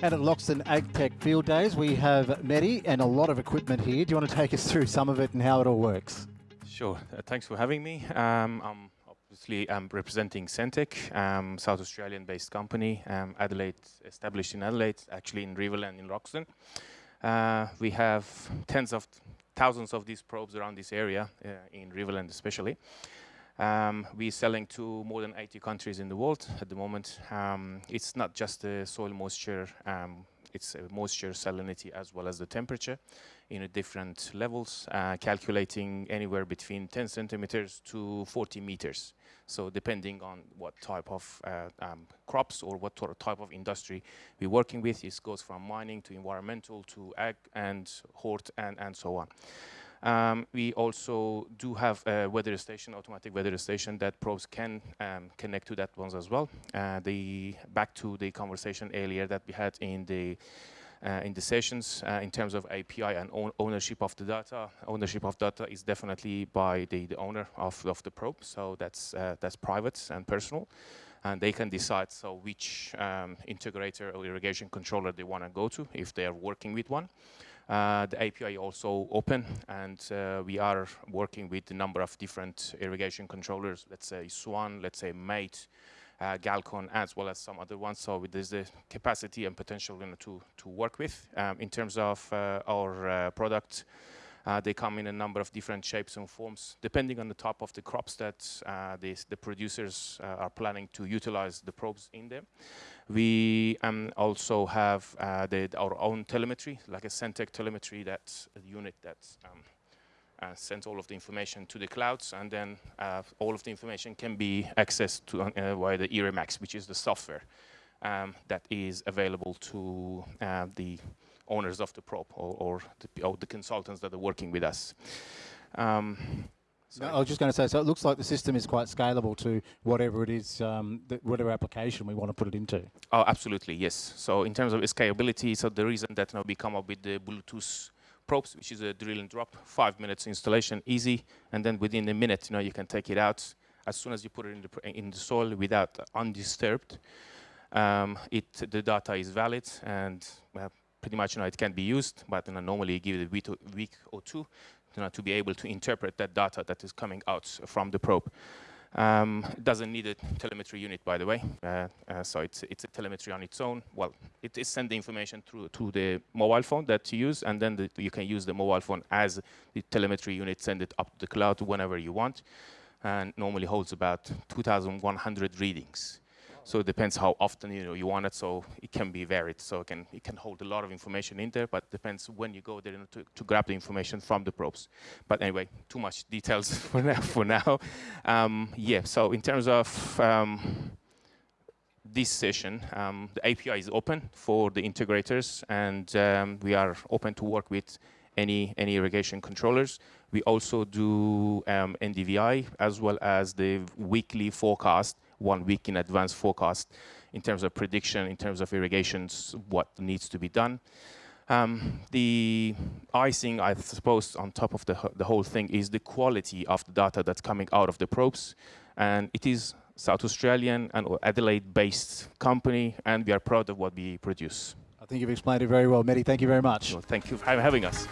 And at Loxton AgTech Field Days, we have Mehdi and a lot of equipment here. Do you want to take us through some of it and how it all works? Sure. Uh, thanks for having me. Um, I'm obviously I'm representing Sentek, um, South Australian-based company, um, Adelaide, established in Adelaide, actually in Riverland in Loxton. Uh, we have tens of thousands of these probes around this area, uh, in Riverland especially. Um, we're selling to more than 80 countries in the world at the moment. Um, it's not just the soil moisture, um, it's moisture, salinity, as well as the temperature in different levels, uh, calculating anywhere between 10 centimeters to 40 meters. So depending on what type of uh, um, crops or what type of industry we're working with, it goes from mining to environmental to ag and hort and, and so on. Um, we also do have a weather station, automatic weather station that probes can um, connect to that ones as well. Uh, the back to the conversation earlier that we had in the uh, in the sessions uh, in terms of API and own ownership of the data. Ownership of data is definitely by the, the owner of, of the probe, so that's uh, that's private and personal and they can decide so which um, integrator or irrigation controller they want to go to if they are working with one. Uh, the API also open and uh, we are working with a number of different irrigation controllers, let's say Swan, let's say Mate, uh, Galcon, as well as some other ones. So there's the capacity and potential you know, to, to work with. Um, in terms of uh, our uh, product, uh, they come in a number of different shapes and forms, depending on the type of the crops that uh, the, the producers uh, are planning to utilize the probes in them. We um, also have uh, the, our own telemetry, like a Sentek telemetry, that's a unit that um, uh, sends all of the information to the clouds, and then uh, all of the information can be accessed to, via the IrriMAX, which is the software um, that is available to the owners of the probe or, or, the, or the, consultants that are working with us. Um, no, I was just going to say, so it looks like the system is quite scalable to whatever it is, um, whatever application we want to put it into. Oh, absolutely, yes. So in terms of scalability, so the reason that now we come up with the Bluetooth probes, which is a drill and drop, five minutes installation, easy, and then within a minute, you know, you can take it out as soon as you put it in the, in the soil without undisturbed. Um, it, the data is valid and uh, pretty much you know, it can be used, but you know, normally give it a week, or two you know, to be able to interpret that data that is coming out from the probe. Um, it doesn't need a telemetry unit, by the way, uh, uh, so it's, it's a telemetry on its own. Well, it is send the information through to the mobile phone that you use, and then the, you can use the mobile phone as the telemetry unit, send it up to the cloud whenever you want, and normally holds about 2,100 readings. So it depends how often you know you want it. So it can be varied. So it can it can hold a lot of information in there, but depends when you go there to, to grab the information from the probes. But anyway, too much details for now. For now, um, yeah. So in terms of um, this session, um, the API is open for the integrators, and um, we are open to work with any any irrigation controllers. We also do um, NDVI as well as the weekly forecast one week in advance forecast in terms of prediction, in terms of irrigations, what needs to be done. Um, the icing, I suppose, on top of the, the whole thing is the quality of the data that's coming out of the probes. And it is South Australian and Adelaide-based company, and we are proud of what we produce. I think you've explained it very well, Mehdi. Thank you very much. Well, thank you for having us.